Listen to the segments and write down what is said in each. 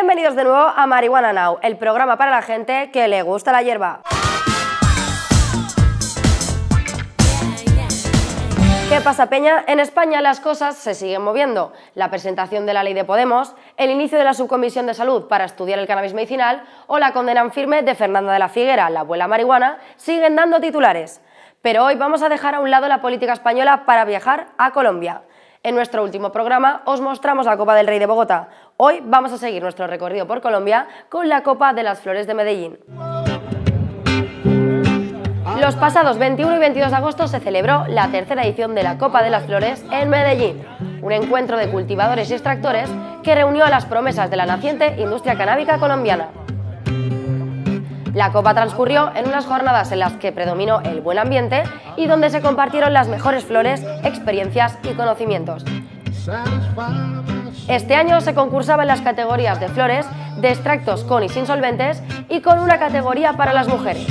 Bienvenidos de nuevo a Marihuana Now, el programa para la gente que le gusta la hierba. ¿Qué pasa, Peña? En España las cosas se siguen moviendo. La presentación de la ley de Podemos, el inicio de la subcomisión de salud para estudiar el cannabis medicinal o la condena en firme de Fernanda de la Figuera, la abuela marihuana, siguen dando titulares. Pero hoy vamos a dejar a un lado la política española para viajar a Colombia. En nuestro último programa os mostramos la Copa del Rey de Bogotá. Hoy vamos a seguir nuestro recorrido por Colombia con la Copa de las Flores de Medellín. Los pasados 21 y 22 de agosto se celebró la tercera edición de la Copa de las Flores en Medellín, un encuentro de cultivadores y extractores que reunió a las promesas de la naciente industria canábica colombiana. La Copa transcurrió en unas jornadas en las que predominó el buen ambiente y donde se compartieron las mejores flores, experiencias y conocimientos. Este año se concursaba en las categorías de flores, de extractos con y sin solventes y con una categoría para las mujeres.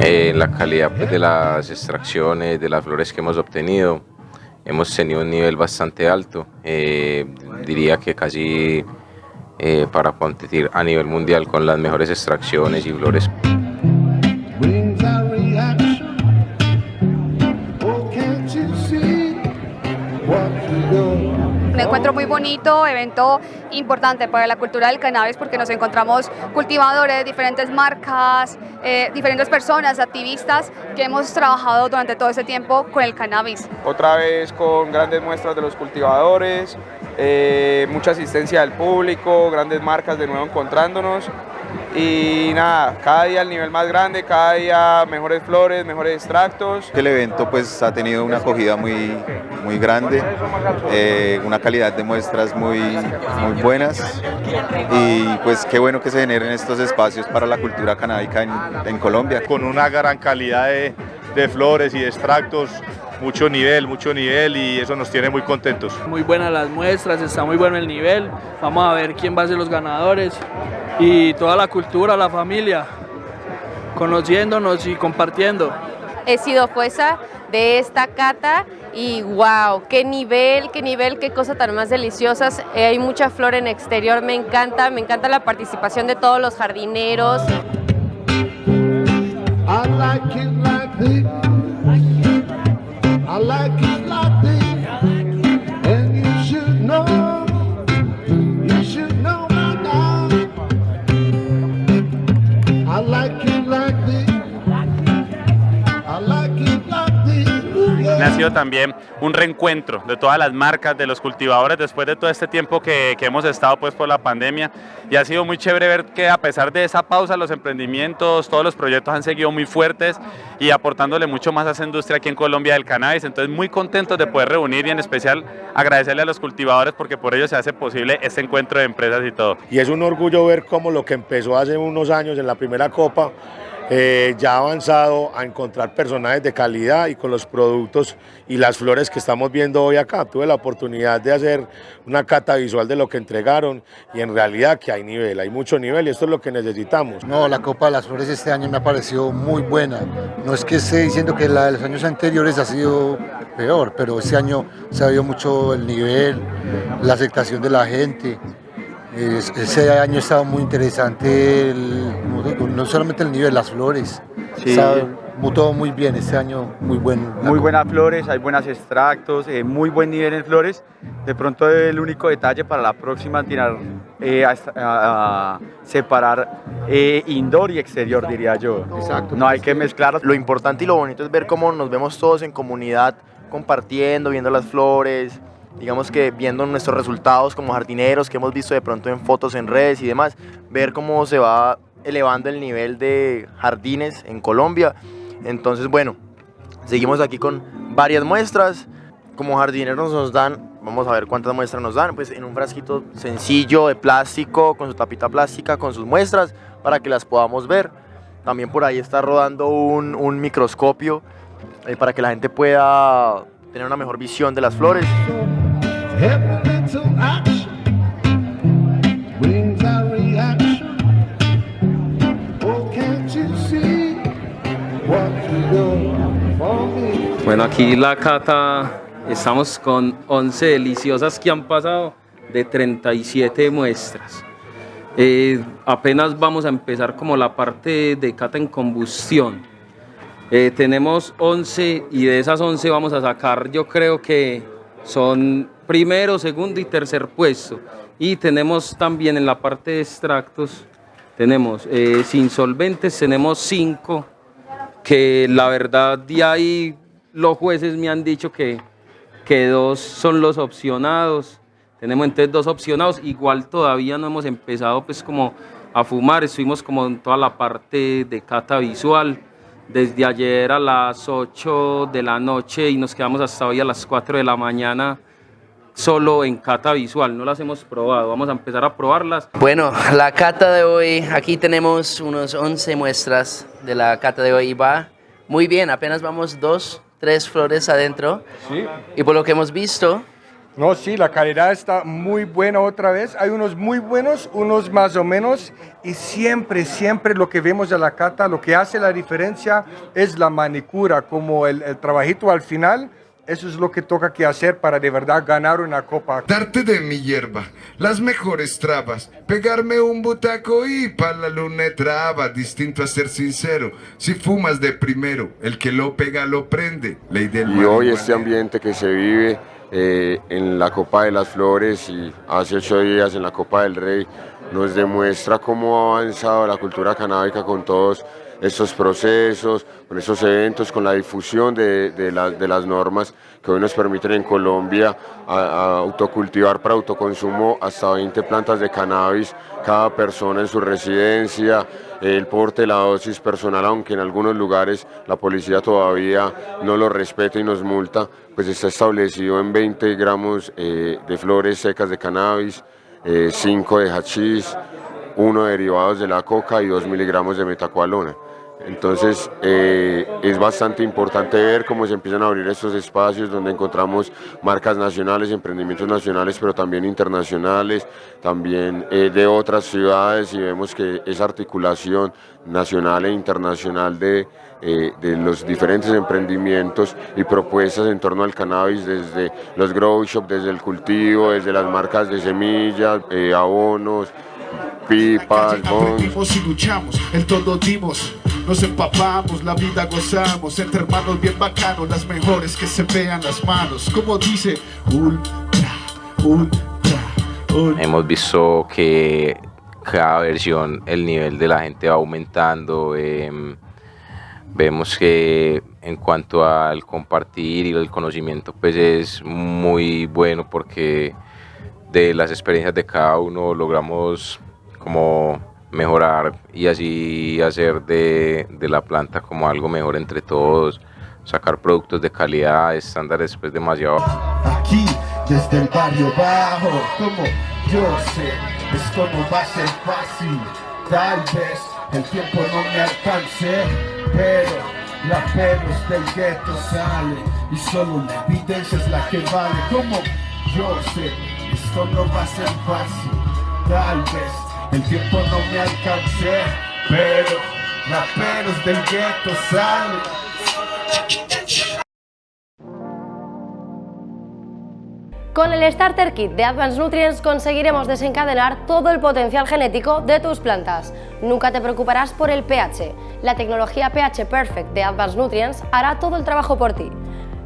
Eh, la calidad de las extracciones, de las flores que hemos obtenido, hemos tenido un nivel bastante alto, eh, diría que casi eh, para competir a nivel mundial con las mejores extracciones y flores. Encuentro muy bonito, evento importante para la cultura del cannabis porque nos encontramos cultivadores, diferentes marcas, eh, diferentes personas, activistas que hemos trabajado durante todo ese tiempo con el cannabis. Otra vez con grandes muestras de los cultivadores, eh, mucha asistencia del público, grandes marcas de nuevo encontrándonos y nada, cada día el nivel más grande, cada día mejores flores, mejores extractos. El evento pues ha tenido una acogida muy, muy grande, eh, una calidad de muestras muy, muy buenas y pues qué bueno que se generen estos espacios para la cultura canábica en, Colombia. Con una gran calidad de, de flores y extractos mucho nivel, mucho nivel y eso nos tiene muy contentos. Muy buenas las muestras, está muy bueno el nivel, vamos a ver quién va a ser los ganadores y toda la cultura, la familia, conociéndonos y compartiendo. He sido jueza de esta cata y wow, qué nivel, qué nivel, qué cosa tan más deliciosas. Eh, hay mucha flor en exterior, me encanta, me encanta la participación de todos los jardineros. I like it like this. Ha sido también un reencuentro de todas las marcas, de los cultivadores, después de todo este tiempo que, que, hemos estado pues por la pandemia. Y ha sido muy chévere ver que a pesar de esa pausa, los emprendimientos, todos los proyectos han seguido muy fuertes y aportándole mucho más a esa industria aquí en Colombia del cannabis. Entonces muy contentos de poder reunir y en especial agradecerle a los cultivadores porque por ello se hace posible este encuentro de empresas y todo. Y es un orgullo ver cómo lo que empezó hace unos años en la primera copa eh, ya avanzado a encontrar personajes de calidad y con los productos y las flores que estamos viendo hoy acá. Tuve la oportunidad de hacer una cata visual de lo que entregaron y en realidad que hay nivel, hay mucho nivel y esto es lo que necesitamos. No, la Copa de las Flores este año me ha parecido muy buena. No es que esté diciendo que la de los años anteriores ha sido peor, pero este año se ha visto mucho el nivel, la aceptación de la gente, ese año estaba muy interesante, no solamente el nivel, las flores. Sí. todo muy bien, este año muy bueno. Muy buenas flores, hay buenos extractos, eh, muy buen nivel en flores. De pronto el único detalle para la próxima tirar eh, a, separar eh, indoor y exterior, diría yo. Exacto. No hay que mezclar. Lo importante y lo bonito es ver cómo nos vemos todos en comunidad compartiendo, viendo las flores, digamos que viendo nuestros resultados como jardineros que hemos visto de pronto en fotos en redes y demás, ver cómo se va elevando el nivel de jardines en Colombia. Entonces, bueno, seguimos aquí con varias muestras. Como jardineros nos dan, vamos a ver cuántas muestras nos dan, pues en un frasquito sencillo de plástico, con su tapita plástica, con sus muestras, para que las podamos ver. También por ahí está rodando un, microscopio eh, para que la gente pueda tener una mejor visión de las flores. Bueno, aquí la cata, estamos con 11 deliciosas que han pasado de 37 muestras. Eh, apenas vamos a empezar como la parte de cata en combustión. Eh, tenemos 11 y de esas 11 vamos a sacar, yo creo que son primero, segundo y tercer puesto. Y tenemos también en la parte de extractos, tenemos eh, sin solventes, tenemos 5, que la verdad de ahí los jueces me han dicho que, que dos son los opcionados. Tenemos entonces dos opcionados, igual todavía no hemos empezado pues como a fumar, estuvimos como en toda la parte de cata visual, desde ayer a las 8 de la noche y nos quedamos hasta hoy a las 4 de la mañana solo en cata visual, no las hemos probado, vamos a empezar a probarlas. Bueno, la cata de hoy, aquí tenemos unos 11 muestras de la cata de hoy y va muy bien, apenas vamos dos, tres flores adentro. Sí. Y por lo que hemos visto... No, sí, la calidad está muy buena otra vez. Hay unos muy buenos, unos más o menos. Y siempre, siempre lo que vemos de la cata, lo que hace la diferencia es la manicura, como el, el trabajito al final eso es lo que toca que hacer para de verdad ganar una copa. Darte de mi hierba, las mejores trabas, pegarme un butaco y pa' la luna traba, distinto a ser sincero, si fumas de primero, el que lo pega lo prende, ley del Y hoy este ambiente que se vive eh, en la Copa de las Flores y hace ocho días en la Copa del Rey, nos demuestra cómo ha avanzado la cultura canábica con todos estos procesos, con estos eventos, con la difusión de, de, la, de las normas que hoy nos permiten en Colombia autocultivar para autoconsumo hasta 20 plantas de cannabis cada persona en su residencia, el porte de la dosis personal, aunque en algunos lugares la policía todavía no lo respeta y nos multa, pues está establecido en 20 gramos eh, de flores secas de cannabis, eh, 5 de hachís, 1 de derivados de la coca y 2 miligramos de metacualona. Entonces eh, es bastante importante ver cómo se empiezan a abrir estos espacios donde encontramos marcas nacionales, emprendimientos nacionales, pero también internacionales, también eh, de otras ciudades y vemos que esa articulación nacional e internacional de, eh, de los diferentes emprendimientos y propuestas en torno al cannabis desde los grow shop, desde el cultivo, desde las marcas de semillas, abonos, pipas, Aprendimos y luchamos, el todo dimos, nos empapamos, la vida gozamos, entre hermanos bien bacanos, las mejores que se vean las manos, como dice, ultra, ultra, ultra. Hemos visto que cada versión el nivel de la gente va aumentando, eh, vemos que en cuanto al compartir y el conocimiento pues es muy bueno porque de las experiencias de cada uno logramos como mejorar y así hacer de, de, la planta como algo mejor entre todos, sacar productos de calidad, estándares pues demasiado. Aquí, desde el barrio bajo, como yo sé, esto no va a ser fácil, tal vez el tiempo no me alcance, pero la pelos del gueto sale y solo la evidencia es la que vale, como yo sé, esto no va a ser fácil, tal vez el tiempo no me alcancé, pero del. Con el Starter Kit de Advanced Nutrients conseguiremos desencadenar todo el potencial genético de tus plantas. Nunca te preocuparás por el pH. La tecnología pH Perfect de Advanced Nutrients hará todo el trabajo por ti.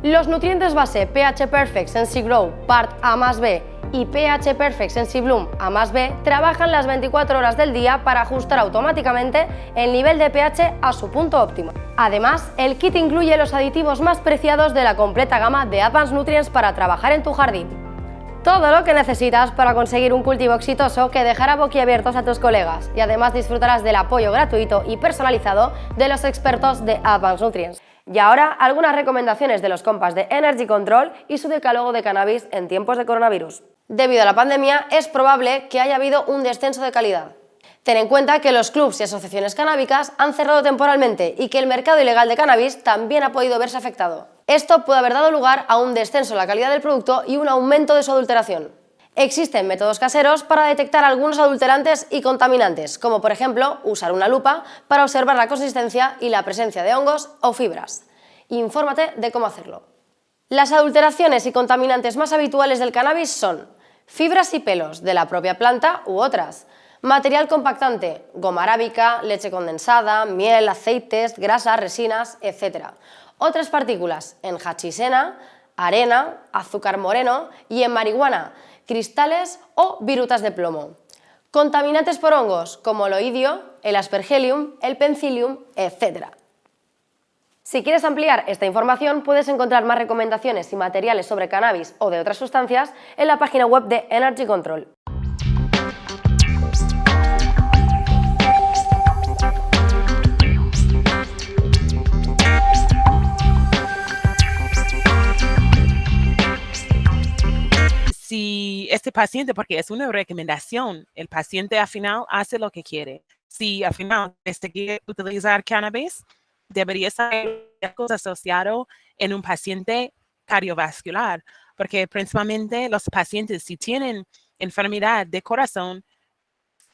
Los nutrientes base pH Perfect Sensi Grow Part A más B y pH Perfect Sensi Bloom A más B trabajan las 24 horas del día para ajustar automáticamente el nivel de pH a su punto óptimo. Además, el kit incluye los aditivos más preciados de la completa gama de Advanced Nutrients para trabajar en tu jardín. Todo lo que necesitas para conseguir un cultivo exitoso que dejará boquiabiertos a tus colegas y además disfrutarás del apoyo gratuito y personalizado de los expertos de Advanced Nutrients. Y ahora algunas recomendaciones de los compas de Energy Control y su decálogo de cannabis en tiempos de coronavirus. Debido a la pandemia es probable que haya habido un descenso de calidad. Ten en cuenta que los clubs y asociaciones canábicas han cerrado temporalmente y que el mercado ilegal de cannabis también ha podido verse afectado. Esto puede haber dado lugar a un descenso en la calidad del producto y un aumento de su adulteración. Existen métodos caseros para detectar algunos adulterantes y contaminantes, como por ejemplo usar una lupa para observar la consistencia y la presencia de hongos o fibras. Infórmate de cómo hacerlo. Las adulteraciones y contaminantes más habituales del cannabis son fibras y pelos de la propia planta u otras, material compactante, goma arábica, leche condensada, miel, aceites, grasas, resinas, etc. Otras partículas en hachisena, arena, azúcar moreno y en marihuana, cristales o virutas de plomo. Contaminantes por hongos como el oidio, el aspergillium, el penicillium, etc. Si quieres ampliar esta información, puedes encontrar más recomendaciones y materiales sobre cannabis o de otras sustancias en la página web de Energy Control. si este paciente, porque es una recomendación, el paciente al final hace lo que quiere. Si al final quiere utilizar cannabis, debería ser asociado en un paciente cardiovascular, porque principalmente los pacientes si tienen enfermedad de corazón,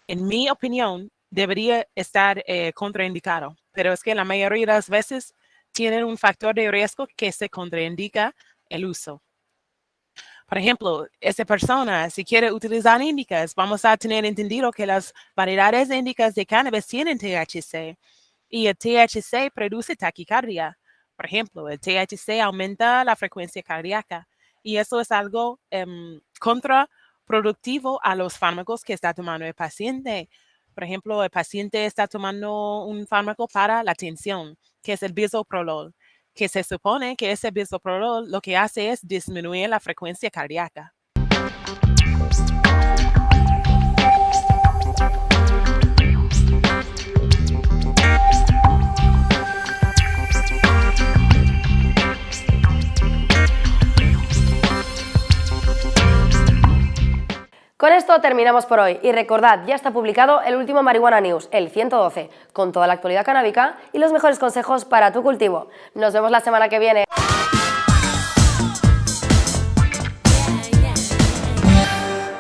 en mi opinión, debería estar eh, contraindicado. Pero es que la mayoría de las veces tienen un factor de riesgo que se contraindica el uso. Por ejemplo, esa persona, si quiere utilizar índicas, vamos a tener entendido que las variedades índicas de cannabis tienen THC y el THC produce taquicardia. Por ejemplo, el THC aumenta la frecuencia cardíaca y eso es algo um, contraproductivo a los fármacos que está tomando el paciente. Por ejemplo, el paciente está tomando un fármaco para la tensión, que es el bisoprolol, que se supone que ese bisoprolol lo que hace es disminuir la frecuencia cardíaca. Con esto terminamos por hoy y recordad, ya está publicado el último Marihuana News, el 112, con toda la actualidad canábica y los mejores consejos para tu cultivo. Nos vemos la semana que viene.